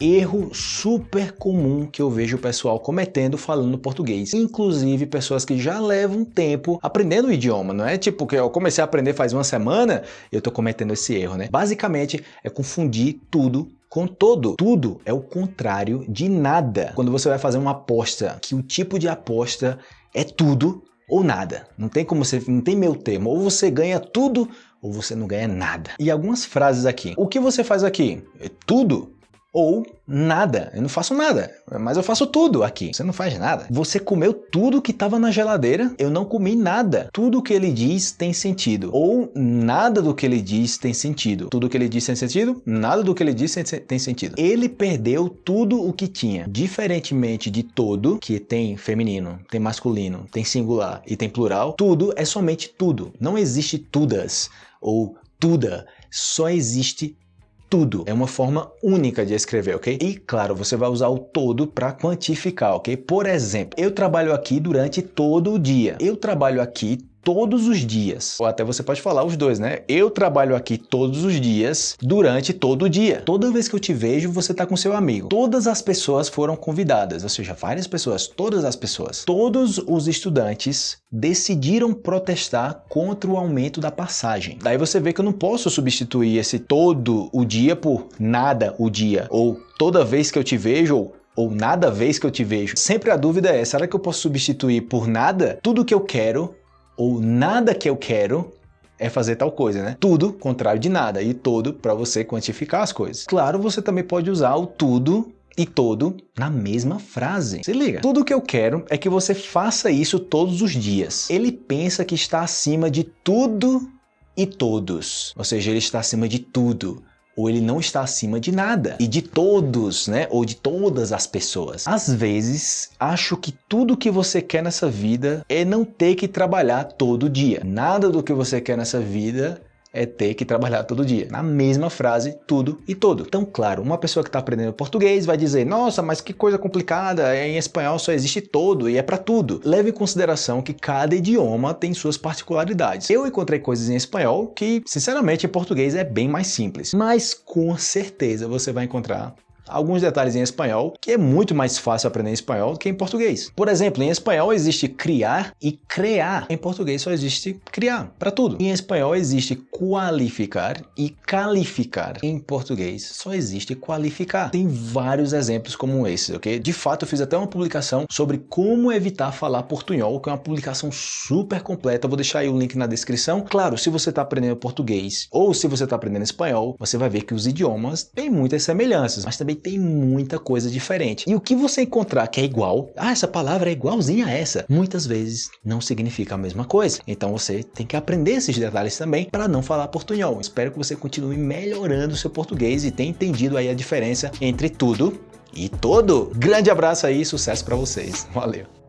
Erro super comum que eu vejo o pessoal cometendo falando português. Inclusive pessoas que já levam tempo aprendendo o idioma. Não é tipo que eu comecei a aprender faz uma semana eu tô cometendo esse erro, né? Basicamente é confundir tudo com todo. Tudo é o contrário de nada. Quando você vai fazer uma aposta, que o tipo de aposta é tudo ou nada. Não tem como você, não tem meu termo. Ou você ganha tudo ou você não ganha nada. E algumas frases aqui. O que você faz aqui? É tudo? Ou nada. Eu não faço nada, mas eu faço tudo aqui. Você não faz nada. Você comeu tudo que estava na geladeira, eu não comi nada. Tudo que ele diz tem sentido. Ou nada do que ele diz tem sentido. Tudo que ele diz tem sentido, nada do que ele diz tem sentido. Ele perdeu tudo o que tinha. Diferentemente de todo, que tem feminino, tem masculino, tem singular e tem plural, tudo é somente tudo. Não existe tudas ou tuda. Só existe tudo. É uma forma única de escrever, ok? E claro, você vai usar o todo para quantificar, ok? Por exemplo, eu trabalho aqui durante todo o dia. Eu trabalho aqui todos os dias. Ou até você pode falar os dois, né? Eu trabalho aqui todos os dias, durante todo o dia. Toda vez que eu te vejo, você está com seu amigo. Todas as pessoas foram convidadas, ou seja, várias pessoas, todas as pessoas. Todos os estudantes decidiram protestar contra o aumento da passagem. Daí você vê que eu não posso substituir esse todo o dia por nada o dia, ou toda vez que eu te vejo, ou nada vez que eu te vejo. Sempre a dúvida é, será que eu posso substituir por nada tudo que eu quero ou nada que eu quero é fazer tal coisa, né? Tudo contrário de nada e todo para você quantificar as coisas. Claro, você também pode usar o tudo e todo na mesma frase. Se liga. Tudo que eu quero é que você faça isso todos os dias. Ele pensa que está acima de tudo e todos. Ou seja, ele está acima de tudo ou ele não está acima de nada e de todos, né? Ou de todas as pessoas. Às vezes, acho que tudo que você quer nessa vida é não ter que trabalhar todo dia. Nada do que você quer nessa vida é ter que trabalhar todo dia. Na mesma frase, tudo e todo. Então, claro, uma pessoa que está aprendendo português vai dizer, nossa, mas que coisa complicada, em espanhol só existe todo e é para tudo. Leve em consideração que cada idioma tem suas particularidades. Eu encontrei coisas em espanhol que, sinceramente, em português é bem mais simples. Mas com certeza você vai encontrar alguns detalhes em espanhol, que é muito mais fácil aprender espanhol do que em português. Por exemplo, em espanhol existe criar e crear. Em português só existe criar, para tudo. Em espanhol existe qualificar e calificar. Em português só existe qualificar. Tem vários exemplos como esse, ok? De fato, eu fiz até uma publicação sobre como evitar falar portunhol, que é uma publicação super completa. Eu vou deixar aí o link na descrição. Claro, se você está aprendendo português ou se você está aprendendo espanhol, você vai ver que os idiomas têm muitas semelhanças, mas também tem muita coisa diferente. E o que você encontrar que é igual, ah, essa palavra é igualzinha a essa, muitas vezes não significa a mesma coisa. Então você tem que aprender esses detalhes também para não falar portunhol. Espero que você continue melhorando o seu português e tenha entendido aí a diferença entre tudo e todo. Grande abraço aí, sucesso para vocês. Valeu!